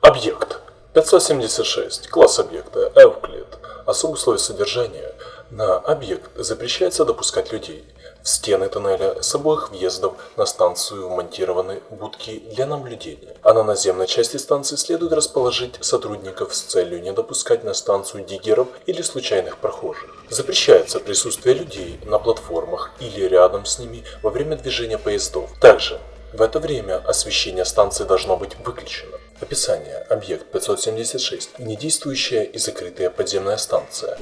Объект 576. Класс объекта Эвклид. Особые условия содержания. На объект запрещается допускать людей. В стены тоннеля с обоих въездов на станцию вмонтированы будки для наблюдения, а на наземной части станции следует расположить сотрудников с целью не допускать на станцию диггеров или случайных прохожих. Запрещается присутствие людей на платформах или рядом с ними во время движения поездов. Также в это время освещение станции должно быть выключено. Описание. Объект 576. Недействующая и закрытая подземная станция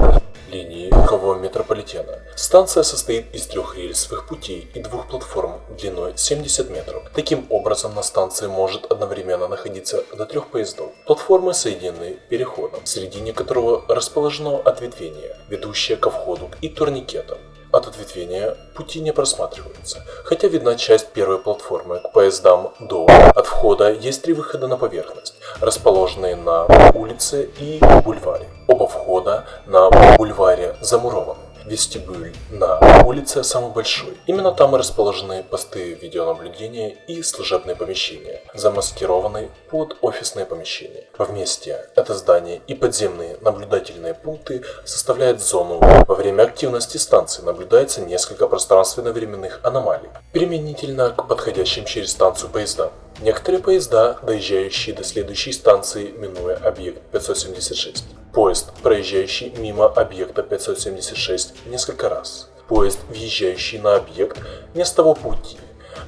линии Кого метрополитена. Станция состоит из трех рельсовых путей и двух платформ длиной 70 метров. Таким образом, на станции может одновременно находиться до трех поездов. Платформы соединены переходом, в середине которого расположено ответвение, ведущее ко входу и турникетам. От ответвения пути не просматриваются, хотя видна часть первой платформы к поездам до. От входа есть три выхода на поверхность, расположенные на улице и бульваре. Оба входа на бульваре замурованы. Вестибюль на улице самый большой. Именно там и расположены посты видеонаблюдения и служебные помещения, замаскированные под офисные помещения. Вместе это здание и подземные наблюдательные пункты составляют зону. Во время активности станции наблюдается несколько пространственно-временных аномалий, применительно к подходящим через станцию поездам. Некоторые поезда, доезжающие до следующей станции, минуя объект 576. Поезд, проезжающий мимо объекта 576 несколько раз. Поезд, въезжающий на объект не с того пути.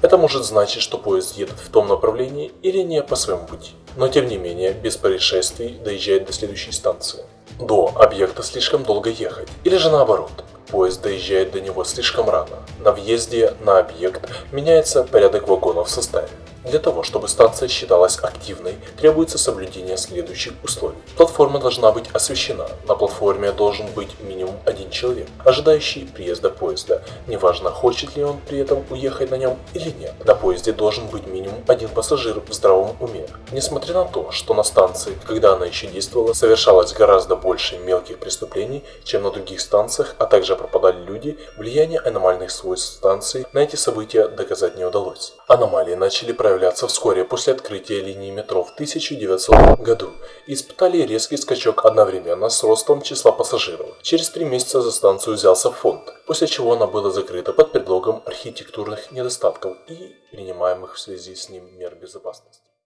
Это может значить, что поезд едет в том направлении или не по своему пути. Но тем не менее, без происшествий доезжает до следующей станции. До объекта слишком долго ехать. Или же наоборот. Поезд доезжает до него слишком рано. На въезде на объект меняется порядок вагонов в составе. Для того, чтобы станция считалась активной, требуется соблюдение следующих условий. Платформа должна быть освещена. На платформе должен быть минимум один человек, ожидающий приезда поезда. Неважно, хочет ли он при этом уехать на нем или нет. На поезде должен быть минимум один пассажир в здравом уме. Несмотря на то, что на станции, когда она еще действовала, совершалось гораздо больше мелких преступлений, чем на других станциях, а также пропадали люди, влияние аномальных свойств станции на эти события доказать не удалось. Аномалии начали проявляться появляться вскоре после открытия линии метро в 1900 году испытали резкий скачок одновременно с ростом числа пассажиров. Через три месяца за станцию взялся фонд, после чего она была закрыта под предлогом архитектурных недостатков и принимаемых в связи с ним мер безопасности.